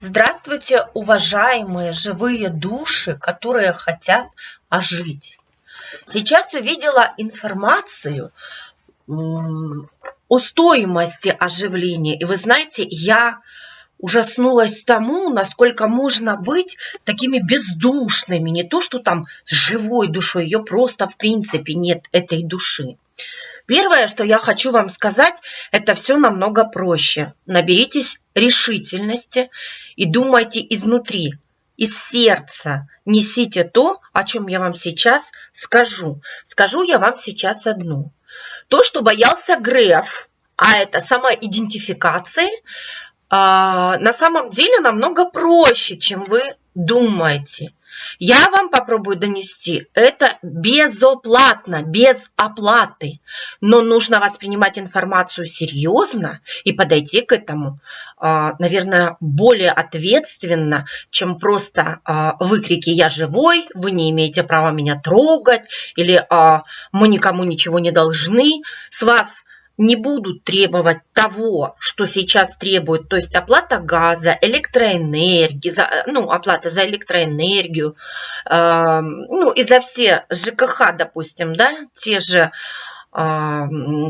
Здравствуйте, уважаемые живые души, которые хотят ожить. Сейчас увидела информацию о стоимости оживления. И вы знаете, я ужаснулась тому, насколько можно быть такими бездушными. Не то, что там с живой душой, ее просто в принципе нет этой души. Первое, что я хочу вам сказать, это все намного проще. Наберитесь решительности и думайте изнутри, из сердца. Несите то, о чем я вам сейчас скажу. Скажу я вам сейчас одну. То, что боялся Греф, а это самоидентификации, а, на самом деле намного проще, чем вы думаете. Я вам попробую донести это безоплатно, без оплаты. Но нужно воспринимать информацию серьезно и подойти к этому, а, наверное, более ответственно, чем просто а, выкрики «я живой», «вы не имеете права меня трогать» или «мы никому ничего не должны». С вас не будут требовать того, что сейчас требуют, то есть оплата газа, электроэнергии, за, ну, оплата за электроэнергию, э, ну, и за все ЖКХ, допустим, да, те же э,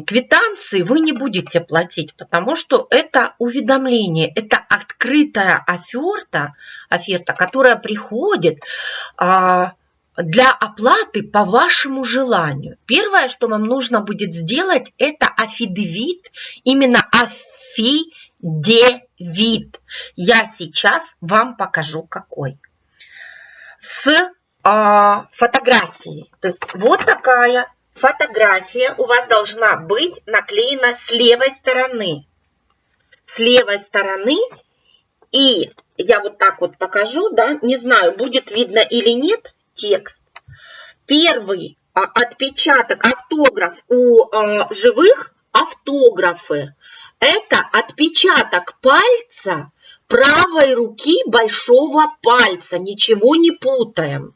квитанции вы не будете платить, потому что это уведомление, это открытая оферта, оферта которая приходит э, для оплаты по вашему желанию. Первое, что вам нужно будет сделать, это афидевит, именно афидевит. Я сейчас вам покажу какой. С э, фотографией. То есть вот такая фотография у вас должна быть наклеена с левой стороны. С левой стороны. И я вот так вот покажу, да, не знаю, будет видно или нет, текст. Первый а, отпечаток, автограф у а, живых автографы. Это отпечаток пальца правой руки большого пальца. Ничего не путаем.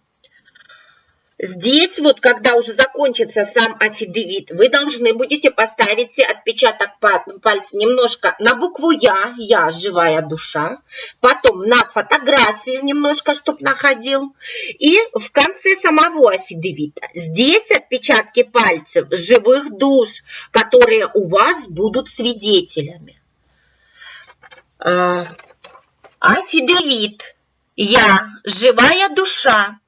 Здесь вот, когда уже закончится сам афидевит, вы должны будете поставить отпечаток пальца немножко на букву Я, Я, живая душа, потом на фотографию немножко, чтобы находил, и в конце самого афидевита. Здесь отпечатки пальцев живых душ, которые у вас будут свидетелями. А, афидевит. Я, живая душа,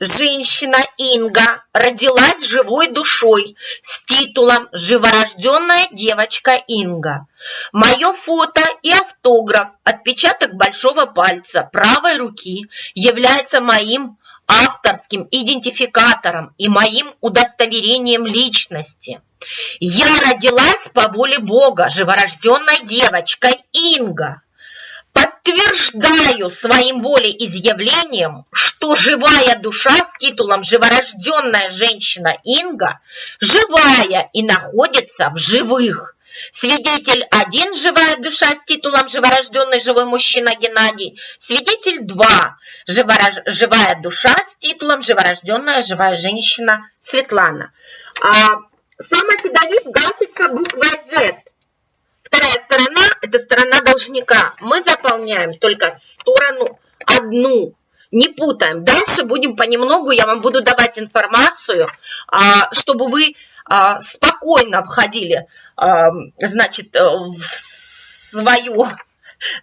Женщина Инга родилась живой душой с титулом «Живорожденная девочка Инга». Мое фото и автограф, отпечаток большого пальца правой руки является моим авторским идентификатором и моим удостоверением личности. Я родилась по воле Бога, живорожденной девочкой Инга подтверждаю своим волеизъявлением, что живая душа с титулом «Живорожденная женщина Инга» живая и находится в живых. Свидетель один живая душа с титулом «Живорожденный живой мужчина Геннадий». Свидетель два живорож... живая душа с титулом «Живорожденная живая женщина Светлана». А сам Афидовит гасится буквой Z. Вторая сторона – это сторона должника. Мы заполняем только сторону одну. Не путаем. Дальше будем понемногу, я вам буду давать информацию, а, чтобы вы а, спокойно входили, а, значит, э, в свою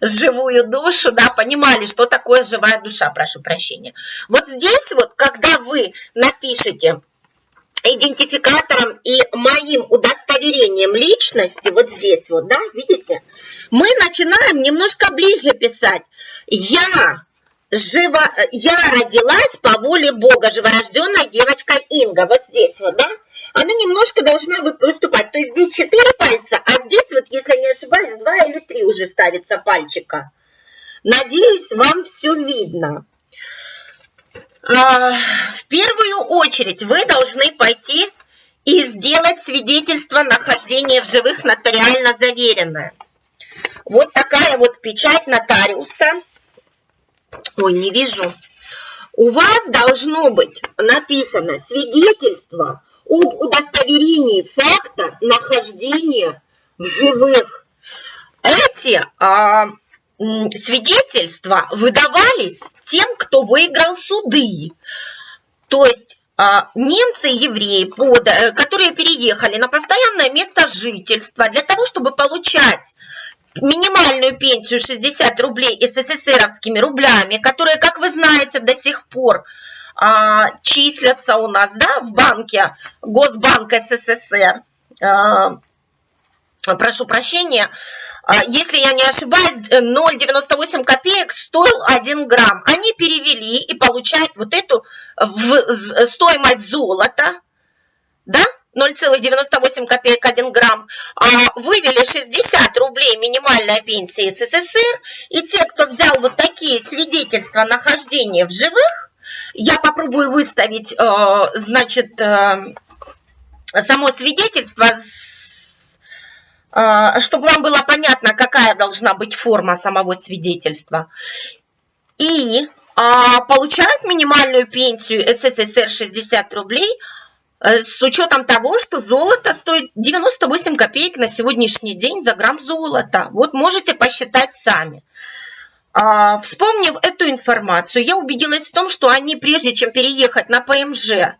живую душу, да, понимали, что такое живая душа, прошу прощения. Вот здесь вот, когда вы напишете идентификатором и моим удостоверением личности, вот здесь вот, да, видите, мы начинаем немножко ближе писать. Я жива, я родилась по воле Бога, живорожденная девочка Инга, вот здесь вот, да, она немножко должна выступать, то есть здесь четыре пальца, а здесь вот, если не ошибаюсь, два или три уже ставится пальчика. Надеюсь, вам все видно. А, в первую очередь вы должны пойти и сделать свидетельство нахождения в живых нотариально заверенное. Вот такая вот печать нотариуса. Ой, не вижу. У вас должно быть написано свидетельство об удостоверении факта нахождения в живых. Эти а, свидетельства выдавались тем, кто выиграл суды. То есть а, немцы и евреи, э, которые переехали на постоянное место жительства для того, чтобы получать минимальную пенсию 60 рублей СССРовскими рублями, которые, как вы знаете, до сих пор а, числятся у нас да, в банке Госбанк СССР. А, прошу прощения, а, если я не ошибаюсь, 0,98 копеек стоил 1 грамм. Они перевели и получают вот эту стоимость золота, да, 0,98 копеек 1 грамм, а вывели 60 рублей минимальная пенсия СССР, и те, кто взял вот такие свидетельства нахождения в живых, я попробую выставить, э, значит, э, само свидетельство а, чтобы вам было понятно, какая должна быть форма самого свидетельства. И а, получают минимальную пенсию СССР 60 рублей э, с учетом того, что золото стоит 98 копеек на сегодняшний день за грамм золота. Вот можете посчитать сами. А, вспомнив эту информацию, я убедилась в том, что они, прежде чем переехать на ПМЖ,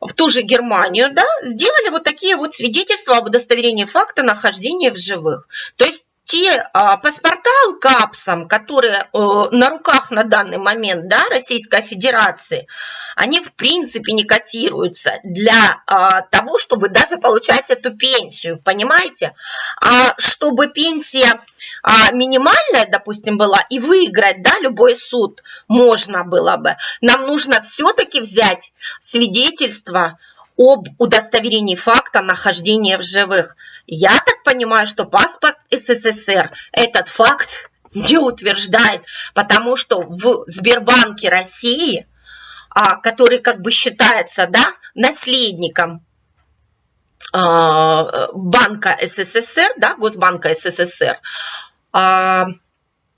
в ту же Германию, да, сделали вот такие вот свидетельства об удостоверении факта нахождения в живых. То есть те а, паспорта КАПСом, которые а, на руках на данный момент да, Российской Федерации, они в принципе не котируются для а, того, чтобы даже получать эту пенсию, понимаете? А чтобы пенсия а, минимальная, допустим, была, и выиграть, да, любой суд можно было бы, нам нужно все-таки взять свидетельство об удостоверении факта нахождения в живых. Я так понимаю, что паспорт СССР этот факт не утверждает, потому что в Сбербанке России, а, который как бы считается да, наследником а, банка СССР, да, Госбанка СССР, а,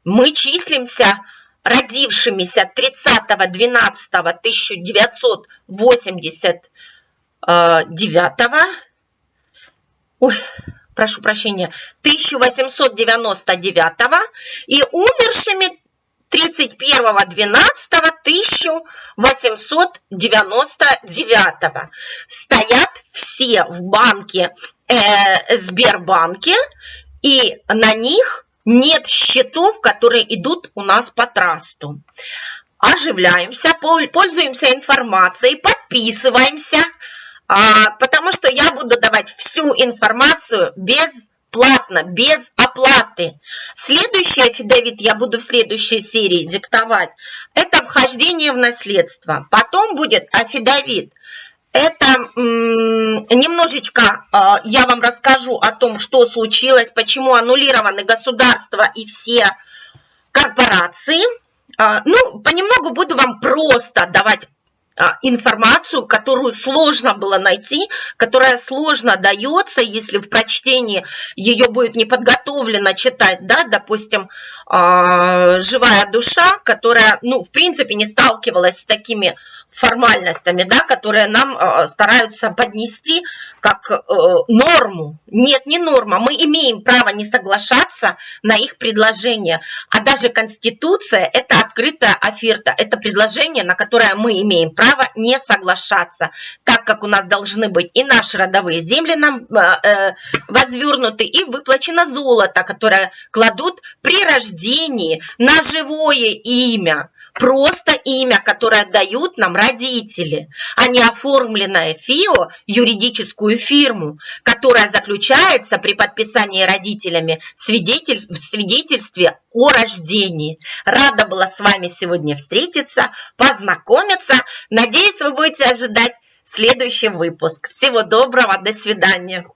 мы числимся родившимися 30.12.1989, ой, прошу прощения, 1899 и умершими 31.12.1899 стоят все в банке э, Сбербанке, и на них нет счетов, которые идут у нас по трасту. Оживляемся, пользуемся информацией, подписываемся, потому что я буду давать всю информацию без платно, без оплаты. Следующий афидавит я буду в следующей серии диктовать. Это вхождение в наследство. Потом будет афидавит. Это немножечко а, я вам расскажу о том, что случилось, почему аннулированы государства и все корпорации. А, ну, понемногу буду вам просто давать а, информацию, которую сложно было найти, которая сложно дается, если в прочтении ее будет не подготовлено читать, да, допустим, живая душа, которая, ну, в принципе, не сталкивалась с такими формальностями, да, которые нам э, стараются поднести как э, норму. Нет, не норма. Мы имеем право не соглашаться на их предложение. А даже Конституция – это открытая оферта. Это предложение, на которое мы имеем право не соглашаться, так как у нас должны быть и наши родовые земли нам э, э возвернуты, и выплачено золото, которое кладут при рождении на живое имя просто имя, которое дают нам родители, а не оформленное ФИО, юридическую фирму, которая заключается при подписании родителями свидетель, в свидетельстве о рождении. Рада была с вами сегодня встретиться, познакомиться. Надеюсь, вы будете ожидать следующий выпуск. Всего доброго, до свидания.